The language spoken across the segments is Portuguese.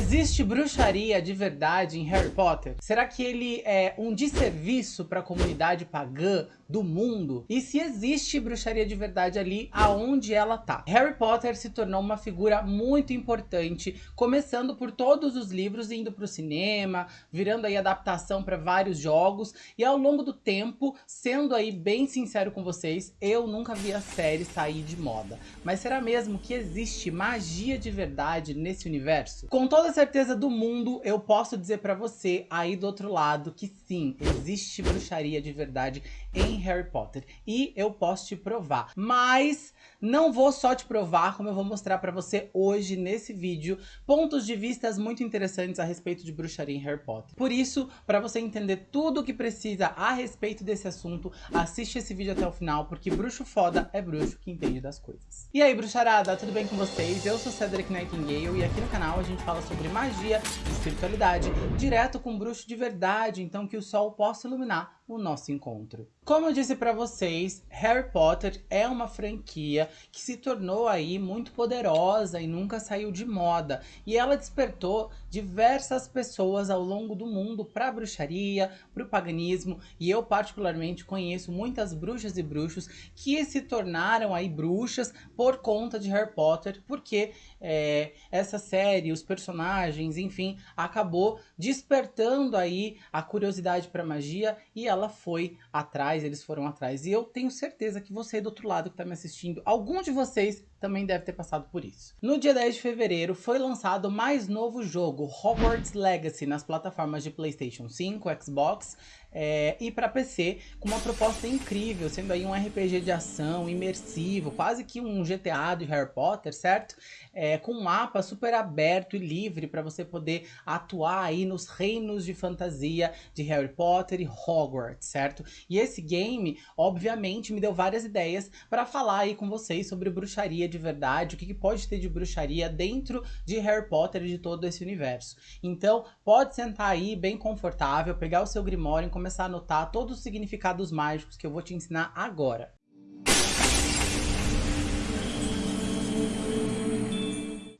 Existe bruxaria de verdade em Harry Potter? Será que ele é um desserviço para a comunidade pagã do mundo? E se existe bruxaria de verdade ali, aonde ela tá? Harry Potter se tornou uma figura muito importante, começando por todos os livros, indo para o cinema, virando aí adaptação para vários jogos, e ao longo do tempo, sendo aí bem sincero com vocês, eu nunca vi a série sair de moda. Mas será mesmo que existe magia de verdade nesse universo? Com toda certeza do mundo, eu posso dizer para você aí do outro lado que sim, existe bruxaria de verdade em Harry Potter. E eu posso te provar. Mas não vou só te provar, como eu vou mostrar para você hoje nesse vídeo, pontos de vistas muito interessantes a respeito de bruxaria em Harry Potter. Por isso, para você entender tudo o que precisa a respeito desse assunto, assiste esse vídeo até o final, porque bruxo foda é bruxo que entende das coisas. E aí, bruxarada, tudo bem com vocês? Eu sou Cedric Nightingale e aqui no canal a gente fala sobre magia e espiritualidade, direto com bruxo de verdade, então que o sol possa iluminar o nosso encontro. Como eu disse para vocês, Harry Potter é uma franquia que se tornou aí muito poderosa e nunca saiu de moda. E ela despertou diversas pessoas ao longo do mundo para bruxaria, para o paganismo. E eu particularmente conheço muitas bruxas e bruxos que se tornaram aí bruxas por conta de Harry Potter, porque é, essa série, os personagens, enfim, acabou despertando aí a curiosidade para magia e ela foi atrás, eles foram atrás. E eu tenho certeza que você do outro lado que está me assistindo, algum de vocês também deve ter passado por isso. No dia 10 de fevereiro foi lançado o mais novo jogo, Hogwarts Legacy, nas plataformas de Playstation 5, Xbox é, e para PC, com uma proposta incrível, sendo aí um RPG de ação imersivo, quase que um GTA de Harry Potter, certo? É, com um mapa super aberto e livre para você poder atuar aí nos reinos de fantasia de Harry Potter e Hogwarts, certo? E esse game, obviamente, me deu várias ideias para falar aí com vocês sobre bruxaria de verdade, o que, que pode ter de bruxaria dentro de Harry Potter e de todo esse universo. Então, pode sentar aí bem confortável, pegar o seu Grimório e começar a anotar todos os significados mágicos que eu vou te ensinar agora.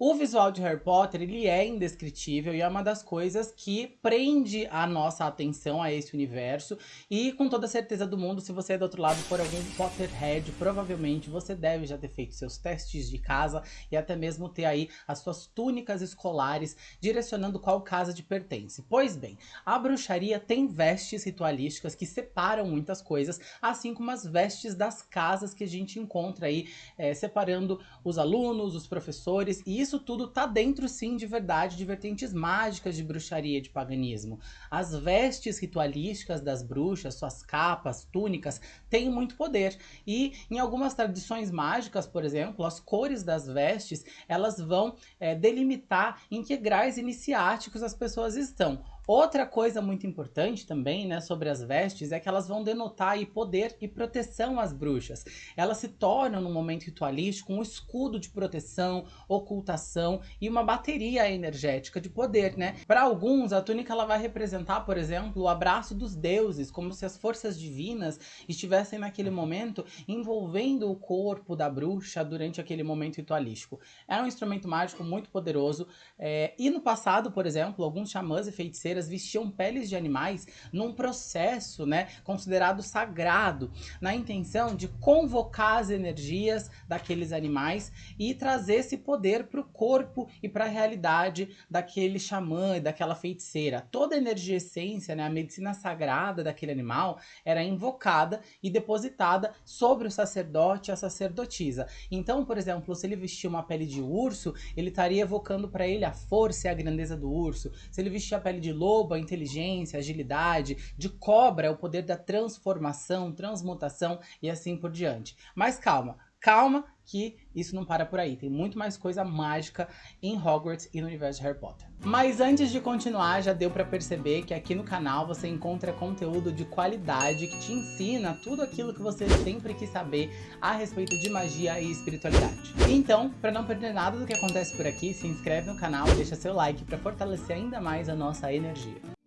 O visual de Harry Potter, ele é indescritível e é uma das coisas que prende a nossa atenção a esse universo. E com toda certeza do mundo, se você é do outro lado for algum Potterhead, provavelmente você deve já ter feito seus testes de casa e até mesmo ter aí as suas túnicas escolares direcionando qual casa de pertence. Pois bem, a bruxaria tem vestes ritualísticas que separam muitas coisas, assim como as vestes das casas que a gente encontra aí, é, separando os alunos, os professores, e isso isso tudo tá dentro sim de verdade de vertentes mágicas de bruxaria de paganismo. As vestes ritualísticas das bruxas, suas capas, túnicas, têm muito poder. E em algumas tradições mágicas, por exemplo, as cores das vestes, elas vão é, delimitar em que graus iniciáticos as pessoas estão. Outra coisa muito importante também, né, sobre as vestes é que elas vão denotar aí poder e proteção às bruxas. Elas se tornam, no momento ritualístico, um escudo de proteção, ocultação e uma bateria energética de poder, né? Para alguns, a túnica ela vai representar, por exemplo, o abraço dos deuses, como se as forças divinas estivessem naquele momento envolvendo o corpo da bruxa durante aquele momento ritualístico. É um instrumento mágico muito poderoso é, e no passado, por exemplo, alguns xamãs e feiticeiras vestiam peles de animais num processo né, considerado sagrado, na intenção de convocar as energias daqueles animais e trazer esse poder para o corpo e para a realidade daquele xamã e daquela feiticeira. Toda a energia essência, né, a medicina sagrada daquele animal era invocada e depositada sobre o sacerdote e a sacerdotisa. Então, por exemplo, se ele vestia uma pele de urso, ele estaria evocando para ele a força e a grandeza do urso. Se ele vestia a pele de lobo, a inteligência, agilidade, de cobra é o poder da transformação, transmutação e assim por diante. Mas calma, calma que isso não para por aí. Tem muito mais coisa mágica em Hogwarts e no universo de Harry Potter. Mas antes de continuar, já deu para perceber que aqui no canal você encontra conteúdo de qualidade que te ensina tudo aquilo que você sempre quis saber a respeito de magia e espiritualidade. Então, para não perder nada do que acontece por aqui, se inscreve no canal e deixa seu like para fortalecer ainda mais a nossa energia.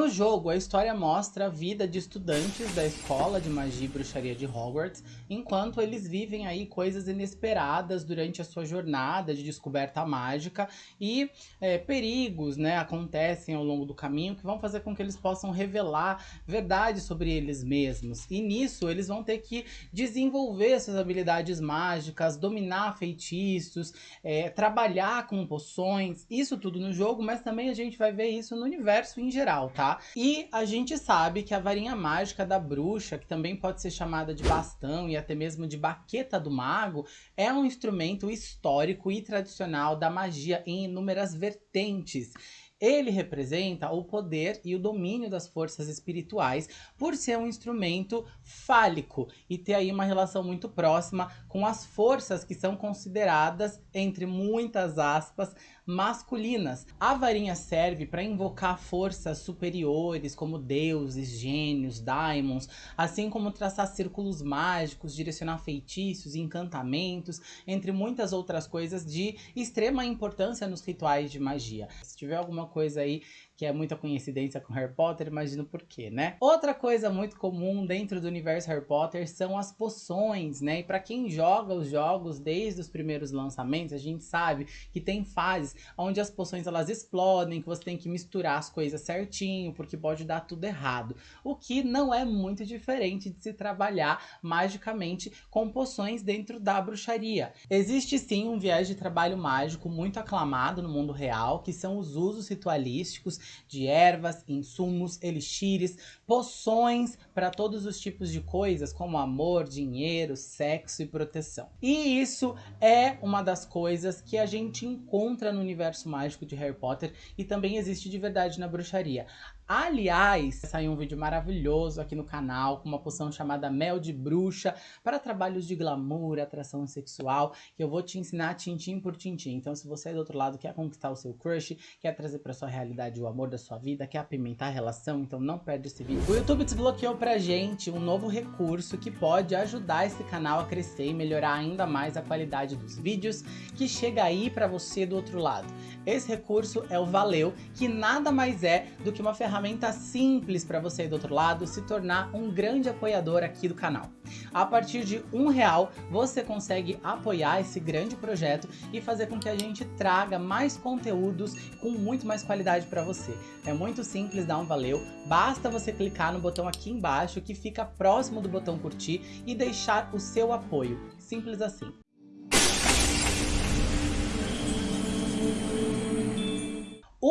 No jogo, a história mostra a vida de estudantes da escola de magia e bruxaria de Hogwarts, enquanto eles vivem aí coisas inesperadas durante a sua jornada de descoberta mágica e é, perigos, né, acontecem ao longo do caminho que vão fazer com que eles possam revelar verdades sobre eles mesmos. E nisso, eles vão ter que desenvolver suas habilidades mágicas, dominar feitiços, é, trabalhar com poções, isso tudo no jogo, mas também a gente vai ver isso no universo em geral, tá? Tá? E a gente sabe que a varinha mágica da bruxa, que também pode ser chamada de bastão e até mesmo de baqueta do mago, é um instrumento histórico e tradicional da magia em inúmeras vertentes. Ele representa o poder e o domínio das forças espirituais por ser um instrumento fálico e ter aí uma relação muito próxima com as forças que são consideradas, entre muitas aspas, masculinas. A varinha serve para invocar forças superiores, como deuses, gênios, daimons, assim como traçar círculos mágicos, direcionar feitiços, encantamentos, entre muitas outras coisas de extrema importância nos rituais de magia. Se tiver alguma coisa aí que é muita coincidência com Harry Potter, imagino por quê, né? Outra coisa muito comum dentro do universo Harry Potter são as poções, né? E para quem joga os jogos desde os primeiros lançamentos, a gente sabe que tem fases onde as poções elas explodem, que você tem que misturar as coisas certinho, porque pode dar tudo errado. O que não é muito diferente de se trabalhar magicamente com poções dentro da bruxaria. Existe sim um viés de trabalho mágico muito aclamado no mundo real, que são os usos ritualísticos de ervas, insumos, elixires, poções para todos os tipos de coisas, como amor, dinheiro, sexo e proteção. E isso é uma das coisas que a gente encontra no universo mágico de Harry Potter e também existe de verdade na bruxaria. Aliás, saiu um vídeo maravilhoso aqui no canal com uma poção chamada Mel de Bruxa para trabalhos de glamour, atração sexual, que eu vou te ensinar tintim por tintim. Então, se você é do outro lado, quer conquistar o seu crush, quer trazer para sua realidade o amor da sua vida, quer apimentar a relação, então não perde esse vídeo. O YouTube desbloqueou pra gente um novo recurso que pode ajudar esse canal a crescer e melhorar ainda mais a qualidade dos vídeos que chega aí para você do outro lado. Esse recurso é o Valeu, que nada mais é do que uma ferramenta simples para você do outro lado se tornar um grande apoiador aqui do canal. A partir de um real, você consegue apoiar esse grande projeto e fazer com que a gente traga mais conteúdos com muito mais qualidade para você. É muito simples dar um valeu, basta você clicar no botão aqui embaixo que fica próximo do botão curtir e deixar o seu apoio. Simples assim.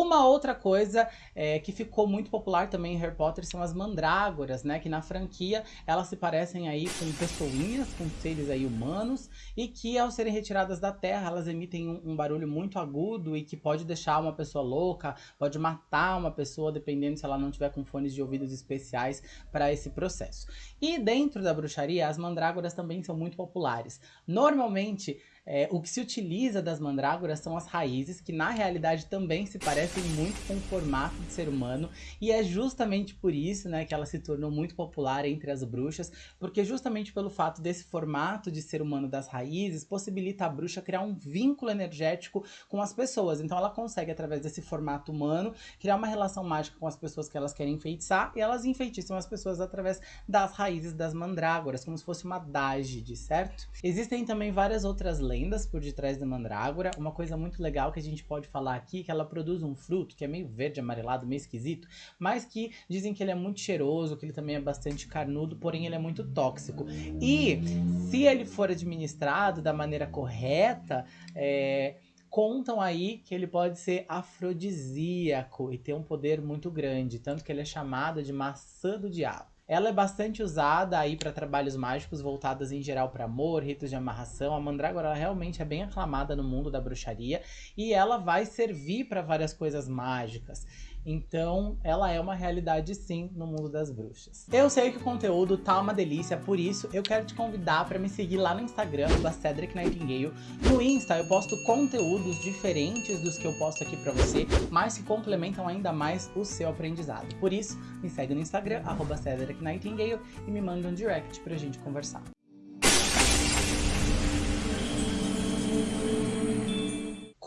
Uma outra coisa é, que ficou muito popular também em Harry Potter são as mandrágoras, né? Que na franquia elas se parecem aí com pessoinhas, com seres aí humanos e que ao serem retiradas da terra elas emitem um, um barulho muito agudo e que pode deixar uma pessoa louca, pode matar uma pessoa dependendo se ela não tiver com fones de ouvidos especiais para esse processo. E dentro da bruxaria as mandrágoras também são muito populares. Normalmente é, o que se utiliza das mandrágoras são as raízes, que na realidade também se parecem muito com o formato de ser humano, e é justamente por isso né, que ela se tornou muito popular entre as bruxas, porque justamente pelo fato desse formato de ser humano das raízes, possibilita a bruxa criar um vínculo energético com as pessoas. Então ela consegue, através desse formato humano, criar uma relação mágica com as pessoas que elas querem enfeitiçar, e elas enfeitiçam as pessoas através das raízes das mandrágoras, como se fosse uma dágide, certo? Existem também várias outras lendas lendas por detrás da mandrágora. Uma coisa muito legal que a gente pode falar aqui, que ela produz um fruto que é meio verde, amarelado, meio esquisito, mas que dizem que ele é muito cheiroso, que ele também é bastante carnudo, porém ele é muito tóxico. E se ele for administrado da maneira correta, é, contam aí que ele pode ser afrodisíaco e ter um poder muito grande, tanto que ele é chamado de maçã do diabo. Ela é bastante usada aí para trabalhos mágicos voltados em geral para amor, ritos de amarração. A mandrágora realmente é bem aclamada no mundo da bruxaria e ela vai servir para várias coisas mágicas. Então, ela é uma realidade sim no mundo das bruxas. Eu sei que o conteúdo tá uma delícia, por isso eu quero te convidar para me seguir lá no Instagram, da Cedric Nightingale. No Insta eu posto conteúdos diferentes dos que eu posto aqui para você, mas que complementam ainda mais o seu aprendizado. Por isso, me segue no Instagram, arroba Cedric Nightingale, e me manda um direct pra gente conversar.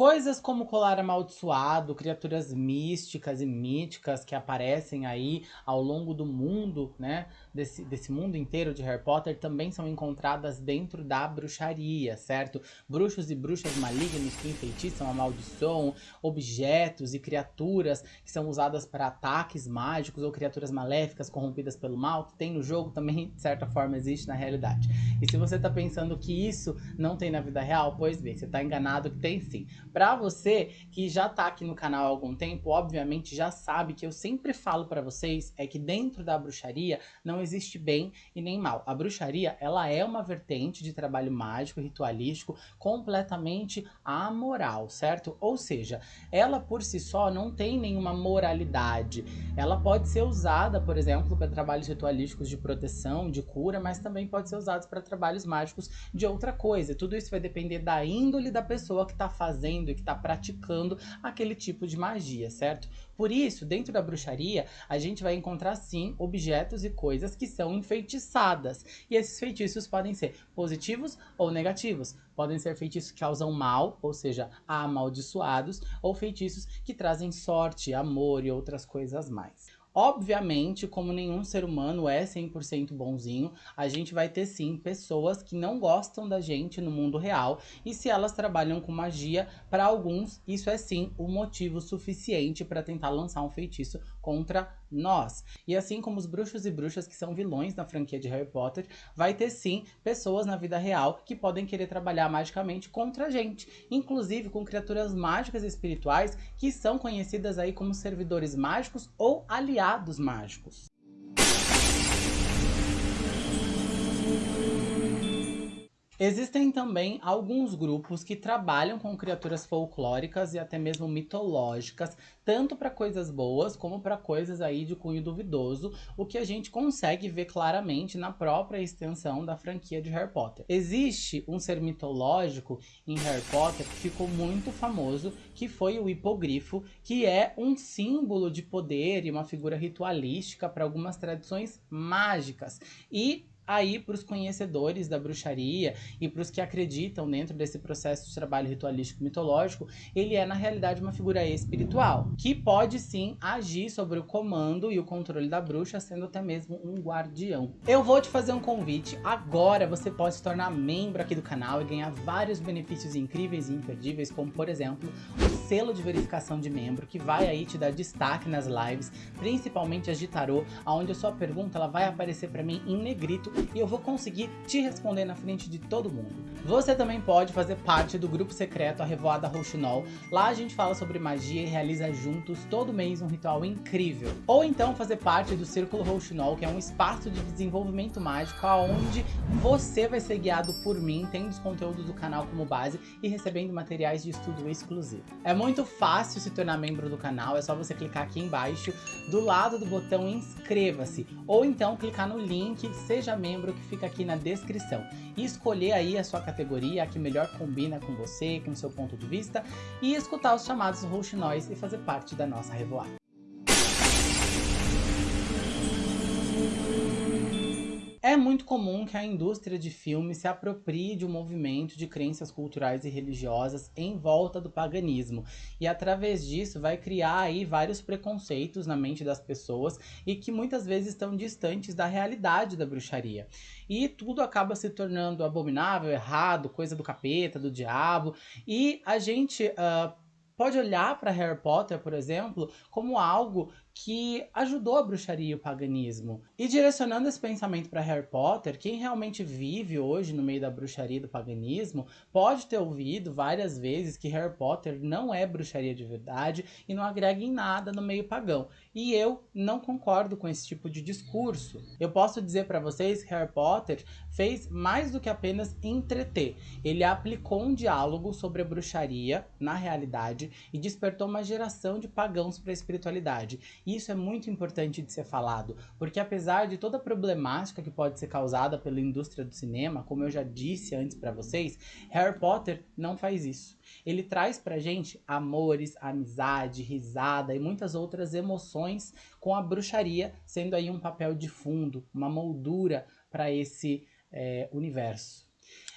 Coisas como colar amaldiçoado, criaturas místicas e míticas que aparecem aí ao longo do mundo, né? Desse, desse mundo inteiro de Harry Potter também são encontradas dentro da bruxaria, certo? Bruxos e bruxas malignos que enfeitiçam, amaldiçoam objetos e criaturas que são usadas para ataques mágicos ou criaturas maléficas corrompidas pelo mal, que tem no jogo também, de certa forma, existe na realidade. E se você tá pensando que isso não tem na vida real, pois bem, você tá enganado que tem sim. Para você que já tá aqui no canal há algum tempo, obviamente já sabe que eu sempre falo para vocês é que dentro da bruxaria não existe bem e nem mal. A bruxaria, ela é uma vertente de trabalho mágico ritualístico completamente amoral, certo? Ou seja, ela por si só não tem nenhuma moralidade. Ela pode ser usada, por exemplo, para trabalhos ritualísticos de proteção, de cura, mas também pode ser usada para trabalhos mágicos de outra coisa. Tudo isso vai depender da índole da pessoa que está fazendo fazendo e que está praticando aquele tipo de magia, certo? Por isso, dentro da bruxaria, a gente vai encontrar sim objetos e coisas que são enfeitiçadas. E esses feitiços podem ser positivos ou negativos. Podem ser feitiços que causam mal, ou seja, amaldiçoados, ou feitiços que trazem sorte, amor e outras coisas mais. Obviamente, como nenhum ser humano é 100% bonzinho, a gente vai ter sim pessoas que não gostam da gente no mundo real e se elas trabalham com magia, para alguns isso é sim o um motivo suficiente para tentar lançar um feitiço contra nós. E assim como os bruxos e bruxas que são vilões na franquia de Harry Potter, vai ter sim pessoas na vida real que podem querer trabalhar magicamente contra a gente, inclusive com criaturas mágicas e espirituais que são conhecidas aí como servidores mágicos ou aliados mágicos. Existem também alguns grupos que trabalham com criaturas folclóricas e até mesmo mitológicas, tanto para coisas boas como para coisas aí de cunho duvidoso, o que a gente consegue ver claramente na própria extensão da franquia de Harry Potter. Existe um ser mitológico em Harry Potter que ficou muito famoso, que foi o hipogrifo, que é um símbolo de poder e uma figura ritualística para algumas tradições mágicas. E aí para os conhecedores da bruxaria e para os que acreditam dentro desse processo de trabalho ritualístico mitológico, ele é na realidade uma figura espiritual, que pode sim agir sobre o comando e o controle da bruxa, sendo até mesmo um guardião. Eu vou te fazer um convite, agora você pode se tornar membro aqui do canal e ganhar vários benefícios incríveis e imperdíveis, como por exemplo, o selo de verificação de membro, que vai aí te dar destaque nas lives, principalmente as de tarô, onde a sua pergunta ela vai aparecer para mim em negrito e eu vou conseguir te responder na frente de todo mundo. Você também pode fazer parte do grupo secreto A Revoada Rouxinol. Lá a gente fala sobre magia e realiza juntos todo mês um ritual incrível. Ou então fazer parte do Círculo Rouxinol, que é um espaço de desenvolvimento mágico onde você vai ser guiado por mim, tendo os conteúdos do canal como base e recebendo materiais de estudo exclusivo. É muito fácil se tornar membro do canal, é só você clicar aqui embaixo, do lado do botão inscreva-se, ou então clicar no link Seja Membro que fica aqui na descrição e escolher aí a sua categoria, a que melhor combina com você, com o seu ponto de vista, e escutar os chamados rouxinóis e fazer parte da nossa revoada. É muito comum que a indústria de filmes se aproprie de um movimento de crenças culturais e religiosas em volta do paganismo e através disso vai criar aí vários preconceitos na mente das pessoas e que muitas vezes estão distantes da realidade da bruxaria. E tudo acaba se tornando abominável, errado, coisa do capeta, do diabo e a gente uh, pode olhar para Harry Potter, por exemplo, como algo que ajudou a bruxaria e o paganismo. E direcionando esse pensamento para Harry Potter, quem realmente vive hoje no meio da bruxaria e do paganismo pode ter ouvido várias vezes que Harry Potter não é bruxaria de verdade e não agrega em nada no meio pagão. E eu não concordo com esse tipo de discurso. Eu posso dizer para vocês que Harry Potter fez mais do que apenas entreter. Ele aplicou um diálogo sobre a bruxaria na realidade e despertou uma geração de pagãos para a espiritualidade. Isso é muito importante de ser falado, porque apesar de toda a problemática que pode ser causada pela indústria do cinema, como eu já disse antes para vocês, Harry Potter não faz isso. Ele traz pra gente amores, amizade, risada e muitas outras emoções com a bruxaria sendo aí um papel de fundo, uma moldura para esse é, universo.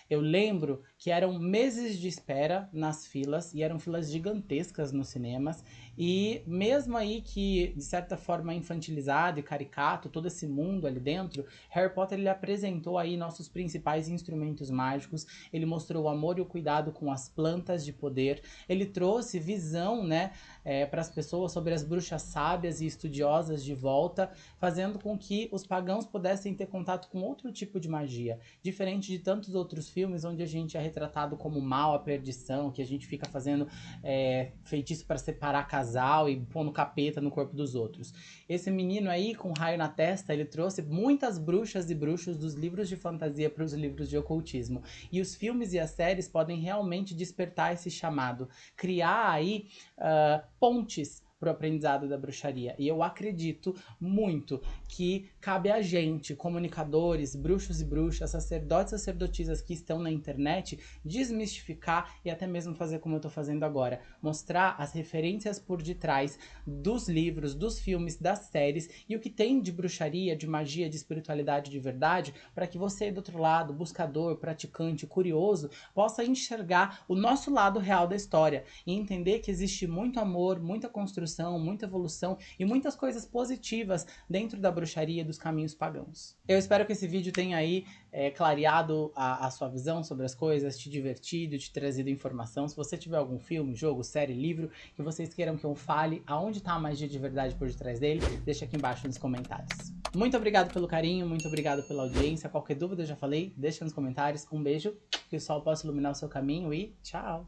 Eu lembro que eram meses de espera nas filas, e eram filas gigantescas nos cinemas, e mesmo aí que, de certa forma, infantilizado e caricato, todo esse mundo ali dentro, Harry Potter ele apresentou aí nossos principais instrumentos mágicos, ele mostrou o amor e o cuidado com as plantas de poder, ele trouxe visão, né, é, para as pessoas sobre as bruxas sábias e estudiosas de volta, fazendo com que os pagãos pudessem ter contato com outro tipo de magia, diferente de tantos outros filmes onde a gente é retratado como mal, a perdição, que a gente fica fazendo é, feitiço para separar casal e pondo capeta no corpo dos outros. Esse menino aí, com raio na testa, ele trouxe muitas bruxas e bruxos dos livros de fantasia para os livros de ocultismo. E os filmes e as séries podem realmente despertar esse chamado, criar aí uh, pontes para o aprendizado da bruxaria. E eu acredito muito que cabe a gente, comunicadores, bruxos e bruxas, sacerdotes e sacerdotisas que estão na internet, desmistificar e até mesmo fazer como eu estou fazendo agora. Mostrar as referências por detrás dos livros, dos filmes, das séries e o que tem de bruxaria, de magia, de espiritualidade de verdade, para que você do outro lado, buscador, praticante, curioso, possa enxergar o nosso lado real da história e entender que existe muito amor, muita construção construção, muita evolução e muitas coisas positivas dentro da bruxaria dos caminhos pagãos. Eu espero que esse vídeo tenha aí é, clareado a, a, sua visão sobre as coisas, te divertido, te trazido informação. Se você tiver algum filme, jogo, série, livro que vocês queiram que eu fale, aonde está a magia de verdade por detrás dele, deixa aqui embaixo nos comentários. Muito obrigado pelo carinho, muito obrigado pela audiência. Qualquer dúvida, eu já falei, deixa nos comentários. Um beijo, que o sol possa iluminar o seu caminho e tchau!